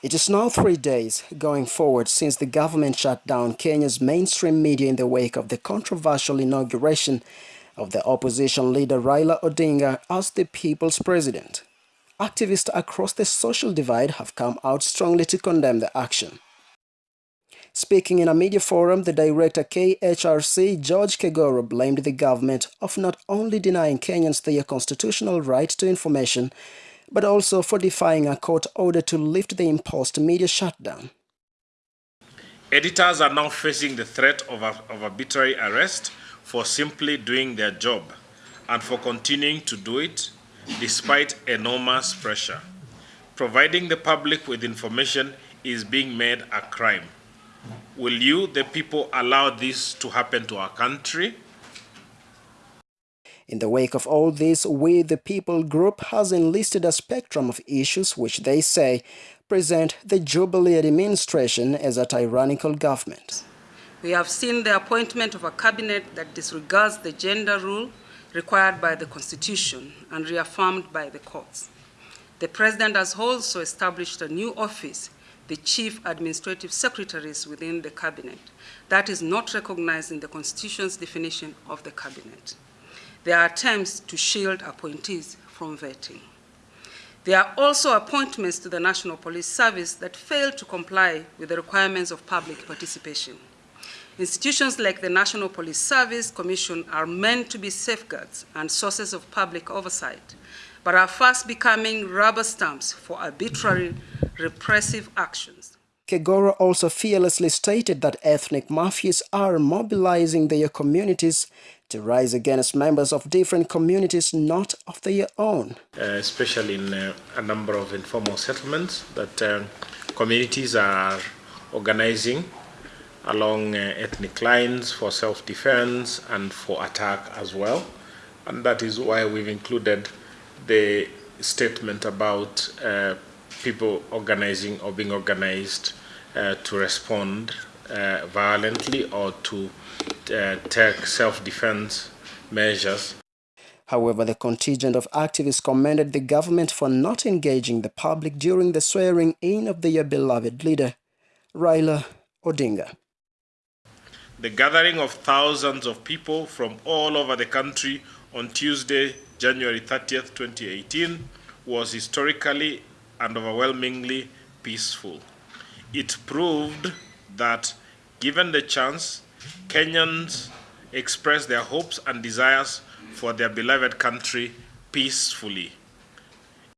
It is now three days going forward since the government shut down Kenya's mainstream media in the wake of the controversial inauguration of the opposition leader Raila Odinga as the people's president. Activists across the social divide have come out strongly to condemn the action. Speaking in a media forum, the director KHRC, George Kegoro, blamed the government of not only denying Kenyans their constitutional right to information, but also for defying a court order to lift the imposed media shutdown. Editors are now facing the threat of, of arbitrary arrest for simply doing their job and for continuing to do it despite enormous pressure. Providing the public with information is being made a crime. Will you, the people, allow this to happen to our country? In the wake of all this, We the People group has enlisted a spectrum of issues which they say present the Jubilee administration as a tyrannical government. We have seen the appointment of a cabinet that disregards the gender rule required by the Constitution and reaffirmed by the courts. The President has also established a new office, the Chief Administrative Secretaries within the Cabinet. That is not recognized in the Constitution's definition of the Cabinet. There are attempts to shield appointees from vetting. There are also appointments to the National Police Service that fail to comply with the requirements of public participation. Institutions like the National Police Service Commission are meant to be safeguards and sources of public oversight, but are fast becoming rubber stamps for arbitrary repressive actions. Kegoro also fearlessly stated that ethnic mafias are mobilizing their communities to rise against members of different communities not of their own. Uh, especially in uh, a number of informal settlements that uh, communities are organizing along uh, ethnic lines for self-defense and for attack as well. And that is why we've included the statement about uh, people organizing or being organized uh, to respond violently or to uh, take self-defense measures. However, the contingent of activists commended the government for not engaging the public during the swearing-in of their beloved leader, Raila Odinga. The gathering of thousands of people from all over the country on Tuesday, January 30th, 2018, was historically and overwhelmingly peaceful. It proved that, given the chance, Kenyans express their hopes and desires for their beloved country peacefully.